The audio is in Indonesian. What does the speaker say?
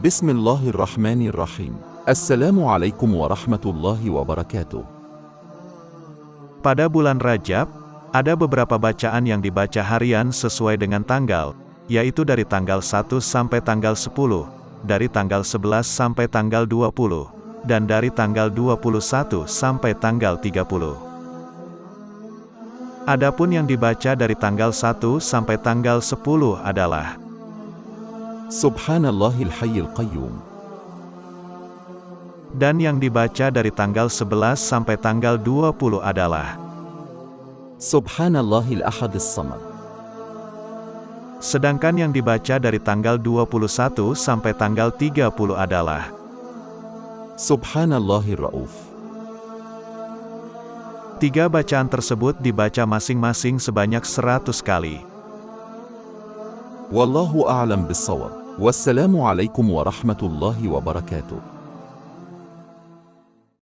Bismillahirrahmanirrahim. Assalamualaikum warahmatullahi wabarakatuh. Pada bulan Rajab, ada beberapa bacaan yang dibaca harian sesuai dengan tanggal, yaitu dari tanggal 1 sampai tanggal 10, dari tanggal 11 sampai tanggal 20, dan dari tanggal 21 sampai tanggal 30. Adapun yang dibaca dari tanggal 1 sampai tanggal 10 adalah Subhanallahil hayyil qayyum. dan yang dibaca dari tanggal 11 sampai tanggal 20 adalah Subhanallahil ahadis samad. Sedangkan yang dibaca dari tanggal 21 sampai tanggal 30 adalah Subhanallahir rauf. Tiga bacaan tersebut dibaca masing-masing sebanyak 100 kali. والله أعلم بالصواب. والسلام عليكم ورحمة الله وبركاته.